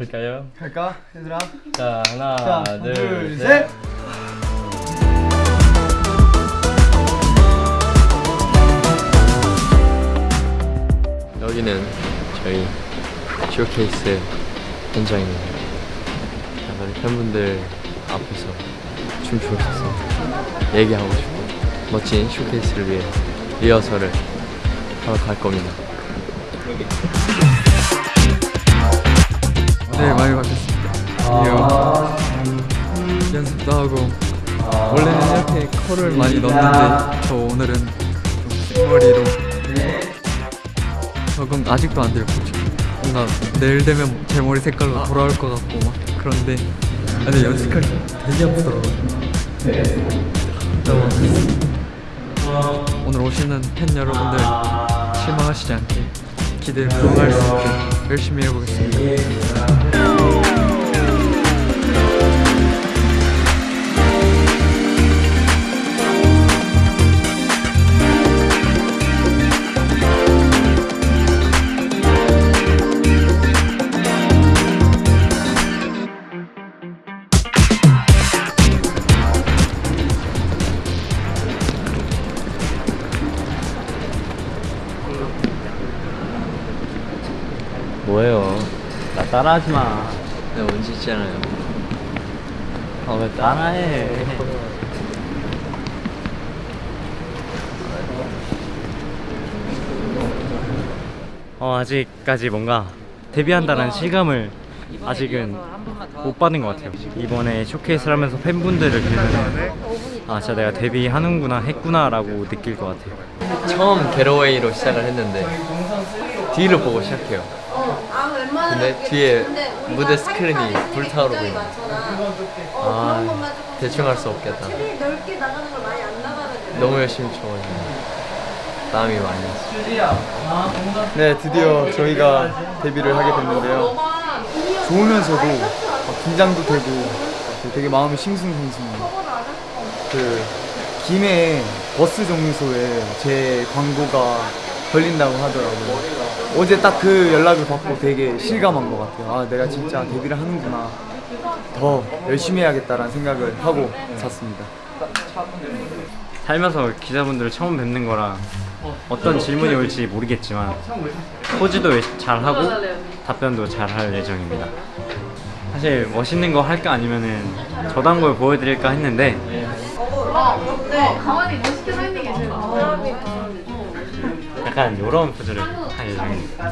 볼까요? 갈까 얘들아? 자 하나 자, 둘, 둘, 셋. 셋. 여기는 저희 쇼케이스 현장입니다. 자, 우리 팬분들 앞에서 춤추고 싶어서 얘기하고 싶고 멋진 쇼케이스를 위해 리허설을 하러 갈 겁니다. 네 많이 바뀌었습니다. 드디어 연습도 하고 원래는 이렇게 컬을 많이 넣었는데 저 오늘은 좀 생머리로 적응 아직도 안 돼요 뭔가 내일 되면 제 머리 색깔로 돌아올 것 같고 막 그런데 근데 연습할 때 되게 아프더라고요. 오늘 오시는 팬 여러분들 실망하시지 않게 기대를 부응할 수 있게 열심히 해보겠습니다 뭐예요? 나 따라하지 마. 내가 원지 있잖아요. 아 왜 따라해? 어, 아직까지 뭔가 데뷔한다는 실감을 아직은 못 받은 것 같아요. 이번에 쇼케이스를 하면서 팬분들을 보면 아 진짜 내가 데뷔하는구나 했구나 라고 느낄 것 같아요. 처음 게러웨이로 시작을 했는데 뒤를 보고 시작해요. 근데 뒤에 무대 스크린이 불타오르고 있는 아 대충 할 수 없겠다 너무 열심히 쳐가지고 땀이 많이 났어 네 드디어 저희가 데뷔를 하게 됐는데요. 좋으면서도 막 긴장도 되고 되게 마음이 싱숭생숭해요. 그 김해 버스 정류소에 제 광고가 걸린다고 하더라고요. 어제 딱 그 연락을 받고 되게 실감한 것 같아요. 아 내가 진짜 데뷔를 하는구나. 더 열심히 해야겠다라는 생각을 하고 잤습니다. 살면서 기자분들을 처음 뵙는 거라 어떤 질문이 올지 모르겠지만 포즈도 잘하고 답변도 잘 할 예정입니다. 사실 멋있는 거 할까 아니면은 저단 걸 보여드릴까 했는데. 약간 이런 포즈를 할 예정입니다.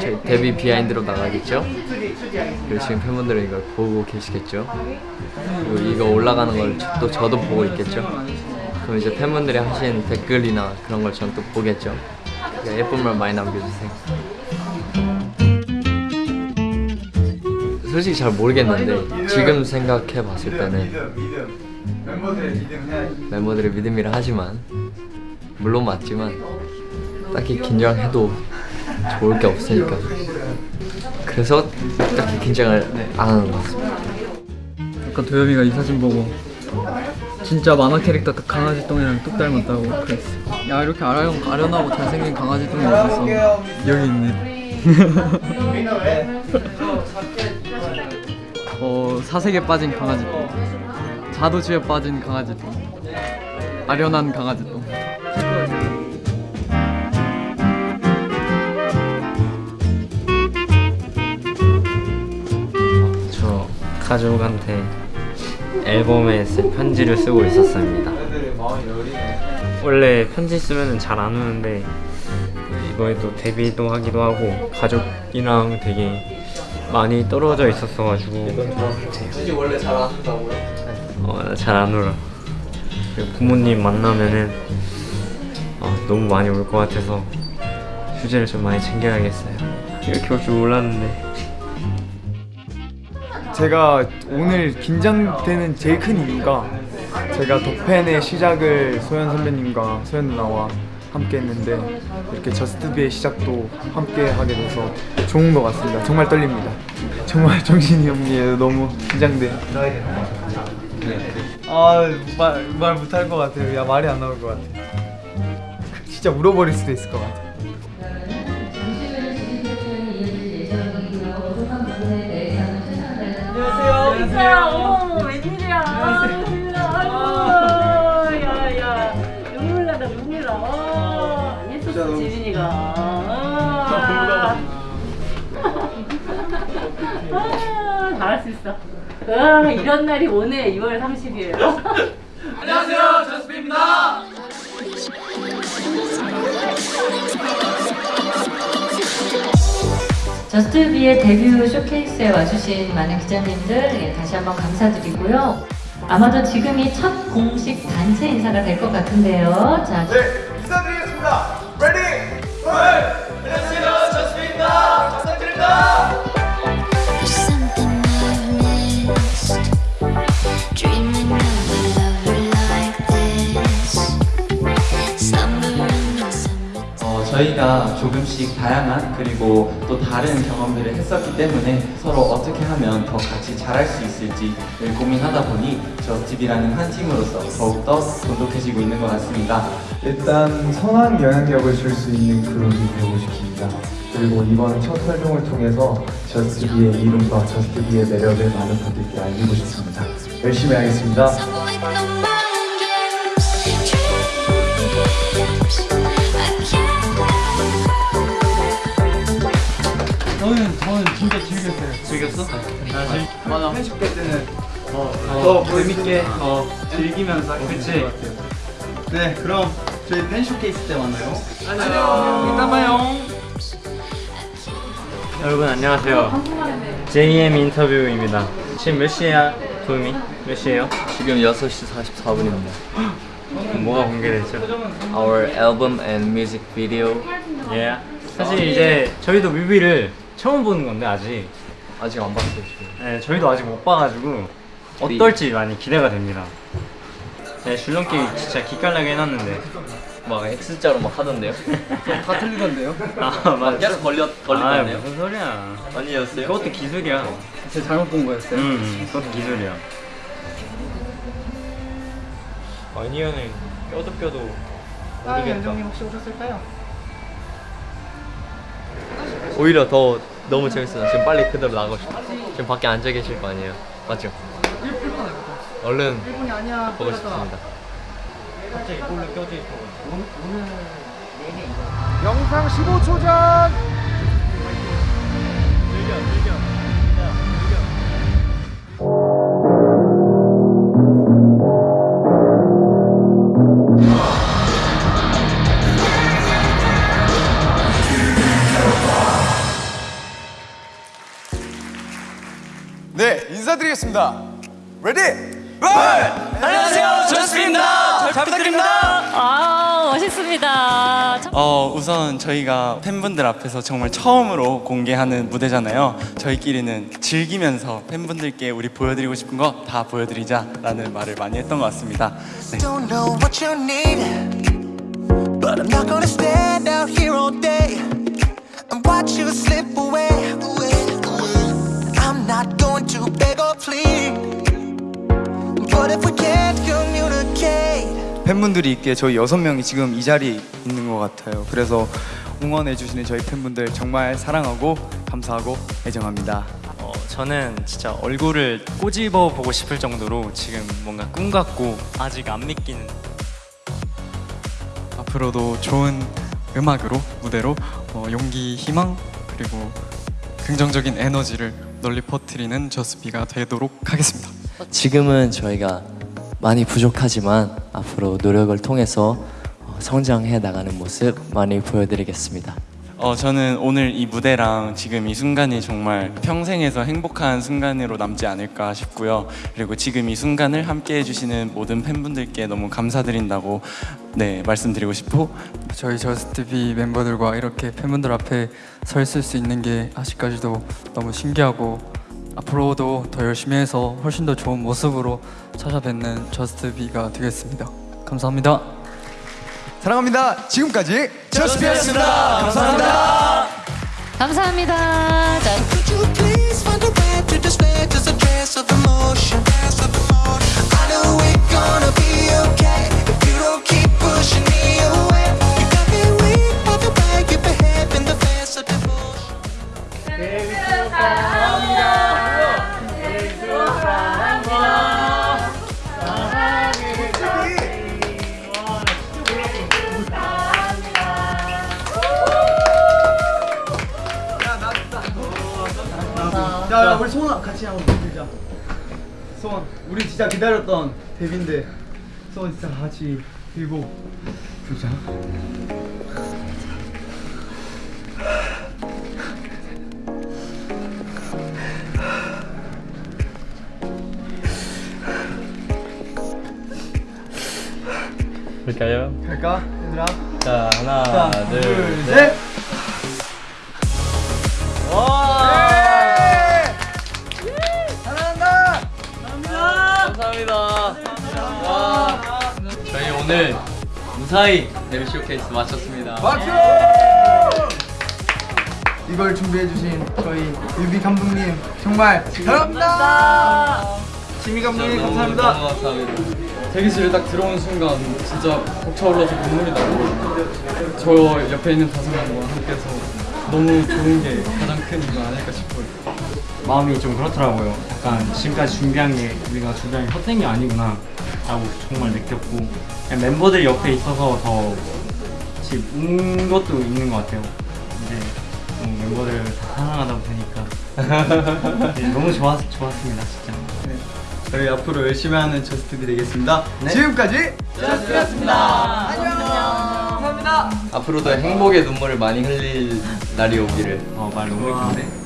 저희 데뷔 비하인드로 나가겠죠? 그리고 지금 팬분들은 이걸 보고 계시겠죠? 그리고 이거 올라가는 걸 또 저도 보고 있겠죠? 그럼 이제 팬분들이 하신 댓글이나 그런 걸 전 또 보겠죠? 그러니까 예쁜 말 많이 남겨주세요 솔직히 잘 모르겠는데 지금 생각해 봤을 때는 멤버들의 믿음이라 하지만 물론 맞지만 딱히 긴장해도 좋을 게 없으니까. 그래서 딱히 긴장을 안 하는 것 같습니다. 아까 도엽이가 이 사진 보고 진짜 만화 캐릭터 그 강아지 똥이랑 뚝 닮았다고 그랬어. 야 이렇게 아련, 아련하고 잘생긴 강아지 똥이 어딨어? 여기 있네. 어 사색에 빠진 강아지 똥. 자도주에 빠진 강아지 똥. 아련한 강아지 똥 가족한테 앨범에 쓸 편지를 쓰고 있었습니다. 원래 편지 쓰면 잘 안 오는데 이번에도 데뷔도 하기도 하고 가족이랑 되게 많이 떨어져 있었어가지고 굳이 원래 잘안 한다고요? 어, 잘 안 울어. 부모님 만나면은 어, 너무 많이 울것 같아서 휴지를 좀 많이 챙겨야겠어요. 이렇게 올 줄 몰랐는데. 제가 오늘 긴장되는 제일 큰 이유가 제가 덕팬의 시작을 소연 선배님과 소연 누나와 함께 했는데 이렇게 저스트비의 시작도 함께 하게 돼서 좋은 것 같습니다. 정말 떨립니다. 정말 정신이 없네요. 너무 긴장돼. 아말 말 못할 것 같아요. 야 말이 안 나올 것 같아. 진짜 울어버릴 수도 있을 것 같아. 진짜 어머 웬일이야. 아이고 야야. 눈물 나다 눈물 나. 어, 아, 아, 잘할 수 있어. 아, 이런 날이 오네 2월 30일 저스트비의 데뷔 쇼케이스에 와주신 많은 기자님들 예, 다시 한번 감사드리고요. 아마도 지금이 첫 공식 단체 인사가 될 것 같은데요. 자, 네, 인사드리겠습니다. Ready, 안녕하세요, 저스트비입니다. 감사드립니다. 저희가 조금씩 다양한 그리고 또 다른 경험들을 했었기 때문에 서로 어떻게 하면 더 같이 잘할 수 있을지를 고민하다 보니 저스티비라는 한 팀으로서 더욱더 돈독해지고 있는 것 같습니다. 일단 선한 영향력을 줄 수 있는 그룹이 되고 싶습니다. 그리고 이번 첫 활동을 통해서 저스트비의 이름과 저스트비의 매력을 많은 분들께 알리고 싶습니다. 열심히 하겠습니다. 즐겼어요. 즐겼어? 맞아. 회식 때는 더 재밌게 더 즐기면서 그치. 네, 그럼 저희 팬 쇼케이스 때 만나요. 안녕. 이따 봐요. 여러분 안녕하세요. JM 인터뷰입니다. 지금 몇 시야, 도움이? 몇 시예요? 지금 6시 44분입니다. 뭐가 공개됐죠? Our album and music video 예. 사실 이제 저희도 뮤비를 처음 보는 건데 아직. 아직 안 봤어요 지금. 네, 저희도 아직 못 봐가지고 어떨지 많이 기대가 됩니다. 네, 줄넘기 진짜 기깔나게 해놨는데. 막 X자로 막 하던데요? 다 틀리던데요? 아 맞아. 계속 걸려 아 걸리던데요? 무슨 소리야? 아니었어요? 그것도 기술이야. 제가 잘못 본 거였어요. 음, 그것도 기술이야. 아니야는 껴도 껴도 모르겠다. 혹시 오셨을까요? 오히려 더 너무 재밌어요. 지금 빨리 그대로 나가고 싶어. 지금 밖에 앉아 계실 거 아니에요? 맞죠? 얼른 보고 싶습니다. 갑자기 볼로 껴져 있어. 영상 15초 전. 네, 인사드리겠습니다. Ready? 안녕하세요, 저스트비입니다. 잘 부탁드립니다. 아 멋있습니다 어, 우선 저희가 팬분들 앞에서 정말 처음으로 공개하는 무대잖아요. 저희끼리는 즐기면서 팬분들께 우리 보여드리고 싶은 거 다 보여드리자 라는 말을 많이 했던 것 같습니다. 네. but I'm not gonna stand out here all day and watch you slip away. I'm not going to beg or plead, 팬분들이 있기에 저희 여섯 명이 지금 이 자리에 있는 것 같아요. 그래서 응원해 주시는 저희 팬분들 정말 사랑하고 감사하고 애정합니다. 어, 저는 진짜 얼굴을 꼬집어 보고 싶을 정도로 지금 뭔가 꿈 같고 아직 안 믿기는 앞으로도 좋은 음악으로 무대로 어, 용기, 희망 그리고 긍정적인 에너지를 널리 퍼뜨리는 저스비가 되도록 하겠습니다. 지금은 저희가 많이 부족하지만 앞으로 노력을 통해서 어, 성장해 나가는 모습 많이 보여드리겠습니다. 어, 저는 오늘 이 무대랑 지금 이 순간이 정말 평생에서 행복한 순간으로 남지 않을까 싶고요. 그리고 지금 이 순간을 함께 해주시는 모든 팬분들께 너무 감사드린다고 네 말씀드리고 싶고 저희 저스트비 멤버들과 이렇게 팬분들 앞에 서 있을 수 있는 게 아직까지도 너무 신기하고 앞으로도 더 열심히 해서 훨씬 더 좋은 모습으로 찾아뵙는 저스트비가 되겠습니다. 감사합니다. 사랑합니다. 지금까지 저스피였습니다. 감사합니다. 감사합니다 자, 우리 진짜 기다렸던 데뷔인데 소원 진짜 같이 들고 부르자. 볼까요? 갈까, 얘들아? 자 하나 자, 둘, 둘, 셋. 감사합니다. 와, 저희 오늘 무사히 데뷔 쇼케이스 마쳤습니다. 박수! 이걸 준비해주신 저희 뮤비 감독님 정말 감사합니다. 지미 감독님 감사합니다. 너무 감사합니다. 대기실에 딱 들어온 순간 진짜 벅차올라서 눈물이 나고 저 옆에 있는 다섯 명과 함께해서 너무 좋은 게 가장 큰 이유가 아닐까 싶어요. 마음이 좀 그렇더라고요. 약간 지금까지 준비한 게 우리가 준비한 게 헛된 게 아니구나 라고 정말 느꼈고 그냥 멤버들 옆에 있어서 더 같이 운 것도 있는 것 같아요. 이제 뭐 멤버들 다 사랑하다 보니까 네, 너무 좋았, 좋았습니다 진짜. 저희 앞으로 열심히 하는 저스트비 되겠습니다. 지금까지 저스트였습니다. 안녕. 감사합니다. 앞으로도 행복의 눈물을 많이 흘릴 날이 오기를. 어말 너무 예쁜데?